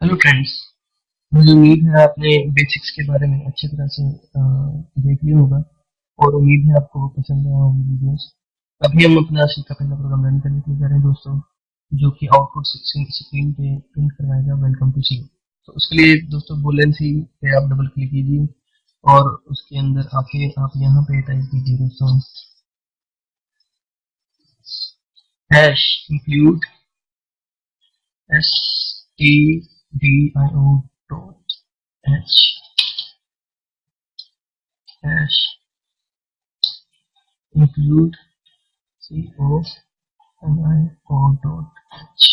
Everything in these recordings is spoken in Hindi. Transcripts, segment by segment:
हेलो फ्रेंड्स मुझे उम्मीद है आपने बेसिक्स के बारे में अच्छी तरह से देख लिया होगा और उम्मीद है आपको पसंद आया होगी वीडियोस अभी हम अपना का पहला प्रोग्राम रन करने के लिए जा रहे हैं दोस्तों, जो कि आउटपुट स्क्रीन पे प्रिंट करवाएगा वेलकम टू सी तो उसके लिए दोस्तों बुलेन सी पे आप डबल क्लिक कीजिए और उसके अंदर आके आप यहाँ पे टाइप कीजिए दोस्तों। Hash include S T dio dot h hash include co dot h.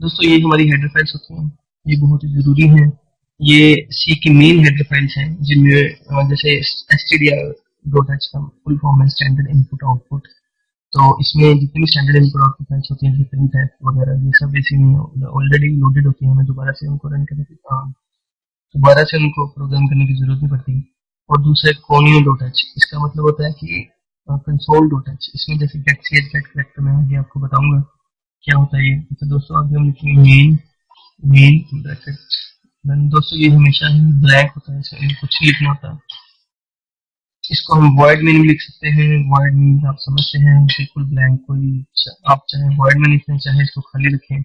दोस्तों, ये हमारी हेडर फाइल्स होती हैं। ये बहुत ही ज़रूरी है। ये सी की मेन हेडर फाइल्स हैं, जिनमें जैसे S T D R dot H का फुल फॉर्म है स्टैंडर्ड इनपुट आउटपुट तो इसमें जितनी स्टैंडर्ड इनपुट आउटपुट फाइल्स होती हैं प्रिंट है वगैरह, ये सब इसी में ऑलरेडी लोडेड होती है। हमें दोबारा से उनको रन करने की दोबारा से उनको प्रोग्राम करने की ज़रूरत नहीं पड़ती। और दूसरा कोनियो डॉट एच इसका मतलब होता है कि कंसोल डॉट एच इसमें जैसे get C H get character में आगे आपको बताऊँगा क्या होता है ये। तो दोस्तों, आगे हम लिखेंगे मेन मेन ब्रैकेट दोस्तों, ये हमेशा ही ब्लैक होता है इसमें कुछ लिखना होता। है इसको हम वर्ड में भी लिख सकते हैं। वर्ड में आप समझते हैं, बिल्कुल ब्लैंक कोई आप चाहे वर्ड में लिखें चाहे, इसको खाली रखें।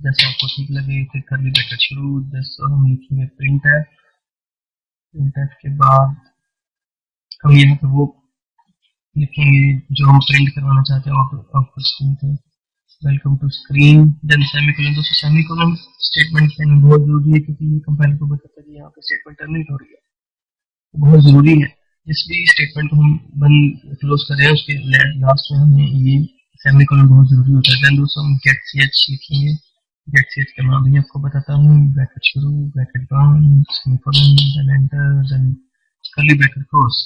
जैसे आपको ठीक लगे फिर करली ब्रैकेट शुरू जैसे हम लिखेंगे प्रिंट एफ़ प्रिंट एफ़ के बाद हम यहाँ पे वो लिखेंगे जो हम प्रिंट करवाना चाहते हैं आउटपुट स्क्रीन पे। Welcome to screen then semicolon दोस्तों सेमीकोलन स्टेटमेंट कहना बहुत ज़रूरी है, क्योंकि ये कंपाइलर को बताता है कि यहाँ पे स्टेटमेंट टर्मिनेट हो रही है। बहुत ज़रूरी है। जिस भी स्टेटमेंट को हम बंद क्लोज कर रहे हैं, उसके लास्ट में हमें ये सेमीकोलन बहुत ज़रूरी होता है। दोस्तों, हम गेट सी एच लिखेंगे। गेट सी एच का नाम भी आपको बताता हूँ। ब्रैकेट शुरू ब्रैकेट बंद semicolon then enter then curly bracket close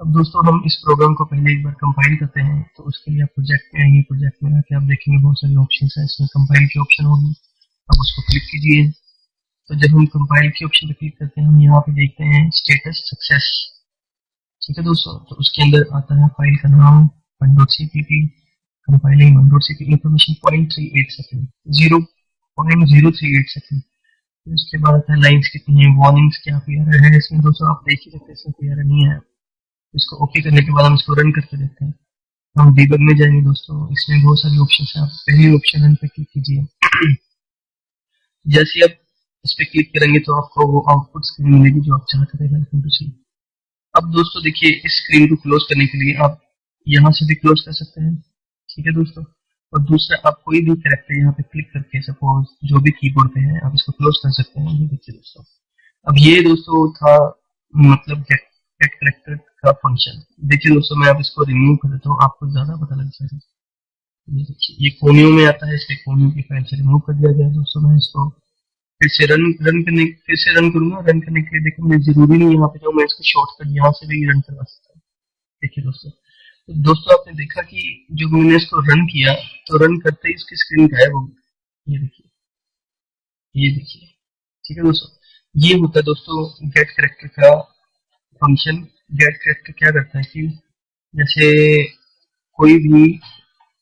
अब दोस्तों, हम इस प्रोग्राम को पहले एक बार कंपाइल करते हैं तो उसके लिए आप प्रोजेक्ट में आएँगे। प्रोजेक्ट में आके आप देखेंगे बहुत सारे ऑप्शन है। इसमें कंपाइल की ऑप्शन होगी। आप उसको क्लिक कीजिए। तो जब हम कंपाइल के ऑप्शन पे क्लिक करते हैं, हम यहाँ पे देखते हैं स्टेटस सक्सेस ठीक है दोस्तों तो उसके अंदर आता है फ़ाइल का नाम one dot C P P compiling one dot C P point three eight second zero point zero three eight second उसके बाद आता है लाइन्स कितनी है वार्निंग्स क्या है इसमें दोस्तों, आप देख ही सकते हैं नहीं है। इसको ओके करने के बाद हम इसको रन करके देखते हैं। हम डीबग में जाएँगे दोस्तों, इसमें बहुत सारे ऑप्शन है, आप पहले ऑप्शन रन पे क्लिक कीजिए। जैसे आप इस पे क्लिक करेंगे तो आपको वो आउटपुट स्क्रीन मिलेगी जो आप चाहते थे वेलकम टू सी अब दोस्तों देखिए, इस स्क्रीन को क्लोज करने के लिए आप यहाँ से भी क्लोज कर सकते हैं। ठीक है दोस्तों? और दूसरा, आप कोई भी करेक्टर यहाँ पे क्लिक करके सपोज़ जो भी कीबोर्ड पे है, आप इसको क्लोज कर सकते हैं। ये देखिए दोस्तों। अब ये दोस्तों था मतलब गेट करेक्टर का फ़ंक्शन देखिए दोस्तों, मैं आप इसको रिमूव कर देता हूँ, आपको ज़्यादा पता लग जाएगा। ये देखिए, ये कोनियो में आता है, इसके कोनियो की फ़ाइल से रिमूव कर दिया गया दोस्तों, मैं इसको फिर से रन रन करने, फिर से रन करूँगा। रन करने के लिए देखो, मैं ज़रूरी नहीं यहाँ पे जाऊँ, मैं इसको शॉर्टकट यहाँ से भी रन करवा सकता हूँ। देखिए दोस्तों तो दोस्तों आपने देखा कि जो मैंने इसको रन किया तो रन करते ही इसकी स्क्रीन गायब हो गई। ये देखिए ये देखिए, ठीक है दोस्तों? ये होता है दोस्तों गेट करेक्टर का फ़ंक्शन गेट करेक्टर क्या करता है कि जैसे कोई भी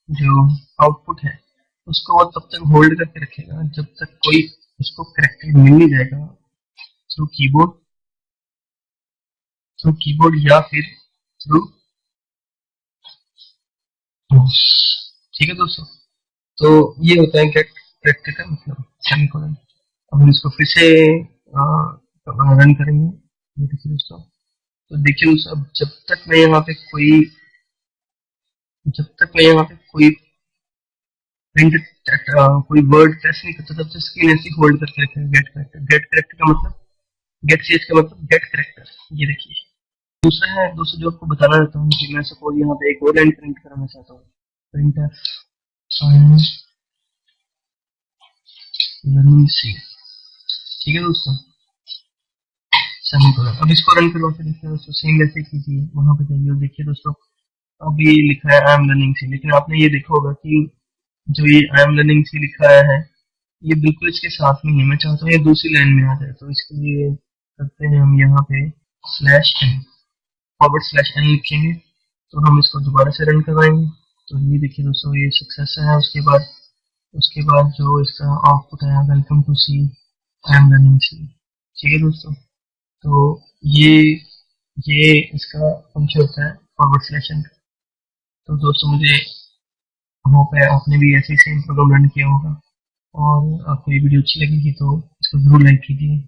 जो आउटपुट है, उसको वो तब तक होल्ड करके रखेगा जब तक कोई उसको करेक्टेड मिल नहीं जाएगा। थ्रू कीबोर्ड थ्रू कीबोर्ड या फिर थ्रू ठीक है दोस्तों? तो ये होता है करेक्टेड का मतलब? सेमीकोलन अब हम इसको फिर से रन करेंगे। ये देखिए दोस्तों। तो देखिए दोस्तों, अब जब तक मैं यहाँ पे कोई, जब तक मैं यहाँ पे कोई प्रिंट कोई वर्ड टेस्ट नहीं करता तक स्क्रीन ऐसी होल्ड करके रखेंगे गेट करेक्टर गेट करेक्टर का मतलब गेट सीएच का मतलब गेट करेक्टर ये देखिए। दूसरा है दोस्तों जो आपको बताना चाहता हूँ कि मैं सपोज़ यहाँ पे एक और लाइन प्रिंट कराना चाहता हूँ। प्रिंटर ठीक है दोस्तों? अब इसको रन करवा के देखिए दोस्तों सेम वैसे कीजिए, वहाँ पे जाइए देखिए दोस्तों अब ये लिखा है आई एम लर्निंग सी लेकिन आपने ये देखा होगा कि जो ये आई एम लर्निंग सी लिखा है, ये बिल्कुल इसके साथ में है मैं चाहता हूँ ये दूसरी लाइन में आ जाए तो इसके लिए करते हैं हम यहाँ पे slash N forward slash N लिखेंगे तो हम इसको दोबारा से रन करवाएँगे। तो ये देखिए दोस्तों, ये सक्सेस है, उसके बाद उसके बाद जो इसका आउटपुट है welcome to C I am learning C ठीक है दोस्तों तो ये ये इसका फ़ंक्शन होता है फॉरवर्ड सिलेक्शन तो दोस्तों, मुझे होप है आपने भी ऐसे सेम प्रोग्राम लर्न किया होगा। और आपको ये वीडियो अच्छी लगेगी तो इसको ज़रूर लाइक कीजिए।